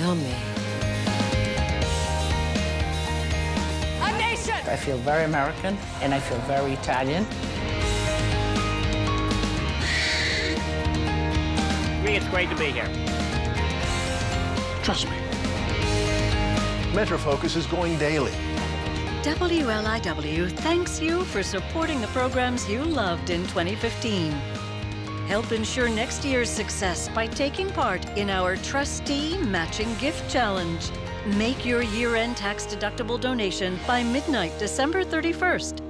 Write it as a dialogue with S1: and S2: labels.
S1: Yummy.
S2: A nation!
S3: I feel very American and I feel very Italian.
S4: I think it's great to be here.
S5: Trust me. Metro Focus is going daily.
S6: WLIW thanks you for supporting the programs you loved in 2015. Help ensure next year's success by taking part in our Trustee Matching Gift Challenge. Make your year-end tax-deductible donation by midnight December 31st